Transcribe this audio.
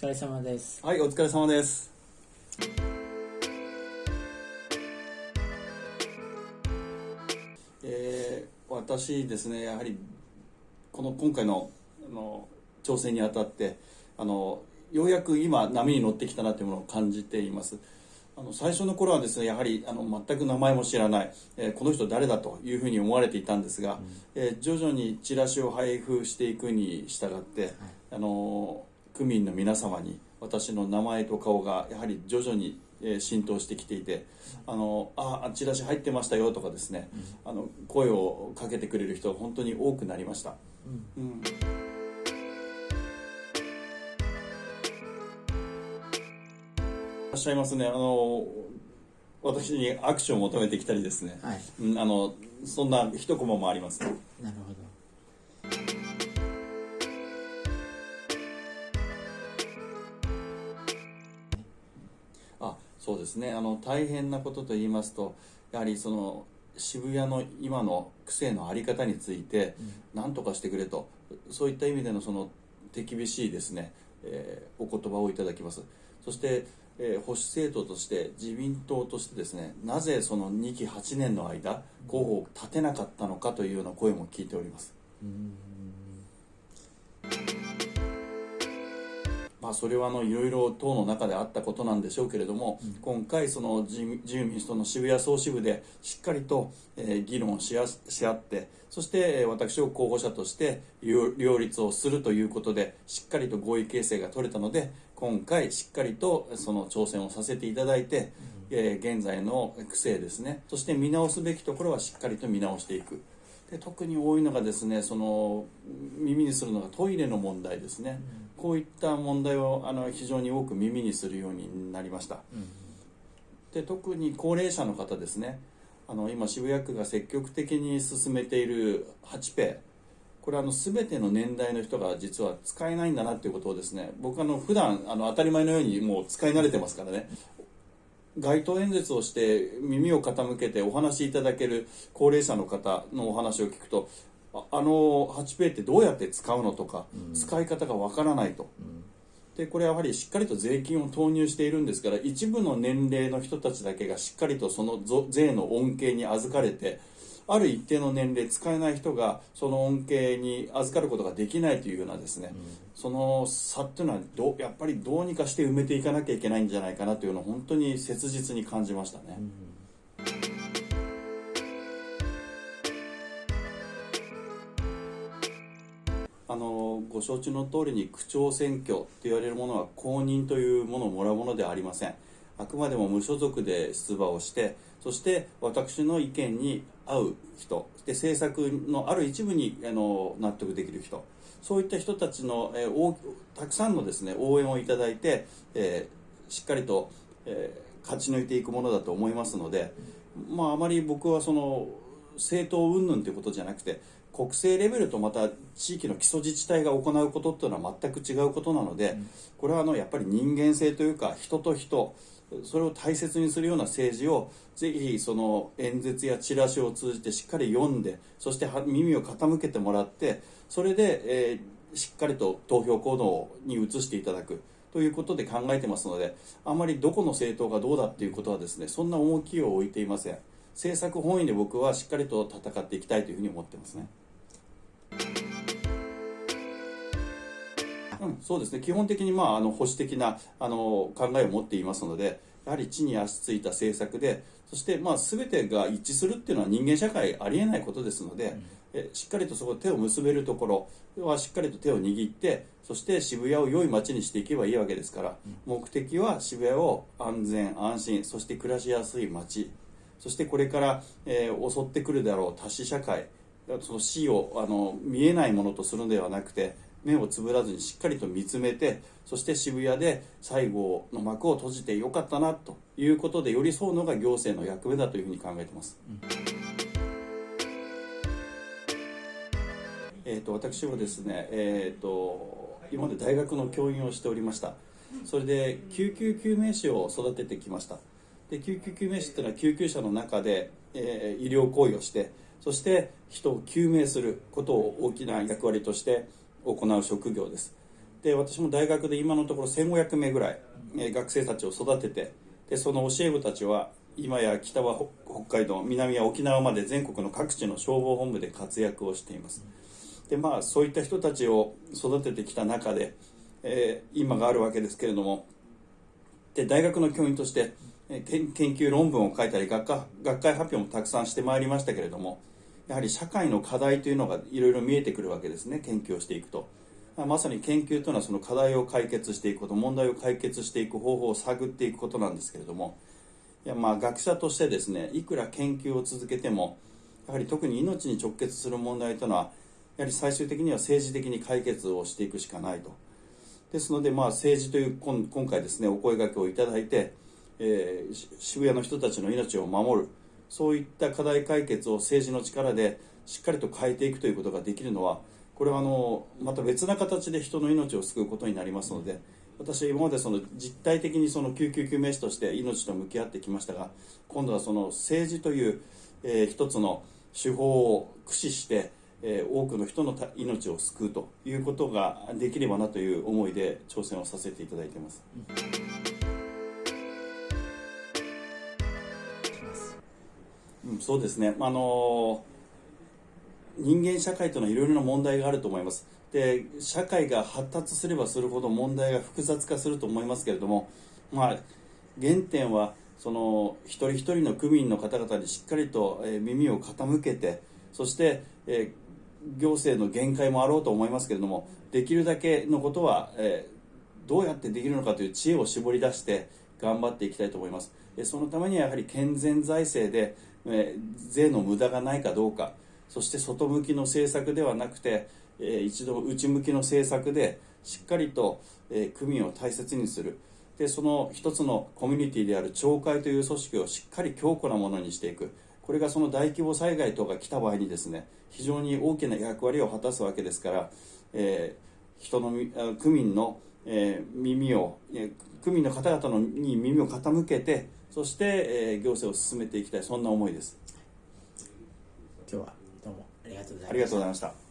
疲れ様です。はいお疲れ様です。えー、私ですねやはりこの今回のあの挑戦にあたってあのようやく今波に乗ってきたなというものを感じています。あの最初の頃はですねやはりあの全く名前も知らない、えー、この人誰だというふうに思われていたんですが、うん、えー、徐々にチラシを配布していくに従って、はい、あの区民の皆様に私の名前と顔がやはり徐々に浸透してきていてあのあチラシ入ってましたよとかですね、うん、あの声をかけてくれる人が本当に多くなりました。うん、うん。らっしゃいますね。あの私に握手を求めてきたりですね、はい、うん、あのそんな一コマもあります、ね、なるほどそうですね。あの大変なことと言いますとやはりその渋谷の今の癖の在り方について何とかしてくれと、そういった意味でのその手厳しいですね、えー、お言葉をいただきます。そしてえー、保守政党として自民党としてですねなぜその2期8年の間候補を立てなかったのかというような声も聞いております。まあ、それはあのいろいろ党の中であったことなんでしょうけれども、うん、今回その自由民主党の渋谷総支部でしっかりと、えー、議論しし合ってそして私を候補者として両立をするということでしっかりと合意形成が取れたので今回しっかりとその挑戦をさせていただいて、うん、えー、現在の区政ですね。そして見直すべきところはしっかりと見直していくで特に多いのがですねその耳にするのがトイレの問題ですね、うん、こういった問題をあの非常に多く耳にするようになりました、うん、で特に高齢者の方ですね。あの今渋谷区が積極的に進めている8ペイこれあの全ての年代の人が実は使えないんだなっていうことをですね僕あの普段あの当たり前のようにもう使い慣れてますからね街頭演説をして耳を傾けてお話しいただける高齢者の方のお話を聞くとあの8ペイってどうやって使うのとか、うん、使い方がわからないと、うん、でこれやはりしっかりと税金を投入しているんですから一部の年齢の人たちだけがしっかりとその税の恩恵に預かれてある一定の年齢使えない人がその恩恵に預かることができないというようなですね、うん、その差っていうのはどやっぱりどうにかして埋めていかなきゃいけないんじゃないかなというのを本当に切実に感じましたね。うん。あのご承知の通りに区長選挙と言われるものは公認というものをもらうものではありません。あくまでも無所属で出馬をしてそして私の意見に合う人で政策のある一部にあの納得できる人。そういった人たちの、えー、たくさんのですね応援をいただいて、えー、しっかりと、えー、勝ち抜いていくものだと思いますので、まあ、あまり僕はその政党云々ということじゃなくて国政レベルとまた地域の基礎自治体が行うことっていうのは全く違うことなので、これはあのやっぱり人間性というか人と人それを大切にするような政治をぜひその演説やチラシを通じてしっかり読んでそして耳を傾けてもらってそれで、えー、しっかりと投票行動に移していただくということで考えてますのであまりどこの政党がどうだっていうことはですねそんな重きを置いていません政策本位で僕はしっかりと戦っていきたいというふうに思ってますね。うん、そうですね。基本的に、まあ、あの保守的なあの考えを持っていますのでやはり地に足ついた政策でそして、まあ、全てが一致するっていうのは人間社会ありえないことですので、うん、えしっかりとそこ手を結べるところはしっかりと手を握ってそして渋谷を良い街にしていけばいいわけですから、うん、目的は渋谷を安全安心そして暮らしやすい街そしてこれから、えー、襲ってくるであろう多死社会その死をあの見えないものとするのではなくて目をつぶらずにしっかりと見つめてそして渋谷で最後の幕を閉じてよかったなということで寄り添うのが行政の役目だというふうに考えてます、うん、えーと、私はですね、えーと、今まで大学の教員をしておりました。それで救急救命士を育ててきました。で救急救命士っていうのは救急車の中で、えー、医療行為をしてそして人を救命することを大きな役割として行う職業です。で私も大学で今のところ1500名ぐらい、えー、学生たちを育ててでその教え子たちは今や北は北海道南は沖縄まで全国の各地の消防本部で活躍をしています。でまあそういった人たちを育ててきた中で、えー、今があるわけですけれどもで大学の教員として研究論文を書いたり学科学会発表もたくさんしてまいりましたけれどもやはり社会の課題というのがいろいろ見えてくるわけですね。研究をしていくと。まさに研究というのはその課題を解決していくこと問題を解決していく方法を探っていくことなんですけれども。いやまあ学者としてですねいくら研究を続けてもやはり特に命に直結する問題というのはやはり最終的には政治的に解決をしていくしかないと。ですのでまあ政治という今回ですねお声がけをいただいてえー、渋谷の人たちの命を守る。そういった課題解決を政治の力でしっかりと変えていくということができるのはこれはあのまた別な形で人の命を救うことになりますので私は今までその実体的にその救急救命士として命と向き合ってきましたが今度はその政治という、えー、一つの手法を駆使して、えー、多くの人の命を救うということができればなという思いで挑戦をさせていただいています。うん、そうですね、あの人間社会というのはいろいろな問題があると思います。で社会が発達すればするほど問題が複雑化すると思いますけれども、まあ、原点はその一人一人の区民の方々にしっかりと、え耳を傾けてそして、え行政の限界もあろうと思いますけれどもできるだけのことは、えどうやってできるのかという知恵を絞り出して頑張っていきたいと思います。そのためにはやはり健全財政でえ税の無駄がないかどうか。そして外向きの政策ではなくて、え一度内向きの政策でしっかりと、え区民を大切にする。でその一つのコミュニティである町会という組織をしっかり強固なものにしていく。これがその大規模災害等が来た場合にですね非常に大きな役割を果たすわけですから、えー、人の区民の、えー、耳を、えー、区民の方々のに耳を傾けてそして、えー、行政を進めていきたい。そんな思いです。今日はどうもありがとうございました。ありがとうございました